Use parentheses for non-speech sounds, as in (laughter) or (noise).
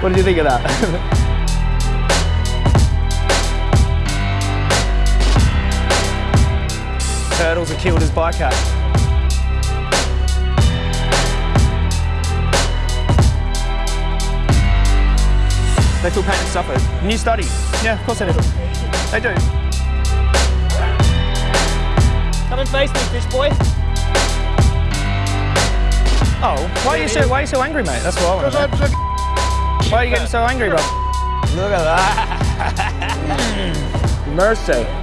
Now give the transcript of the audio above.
What did you think of that? (laughs) Turtles have killed his bycatch. They feel pain and suffer. New study. Yeah, of course they do. They do. Come and face me, fish boy. Oh, why are you so why are you so angry, mate? That's what I want to know. Why are you getting so angry, bro? Look at that. (laughs) Mercy.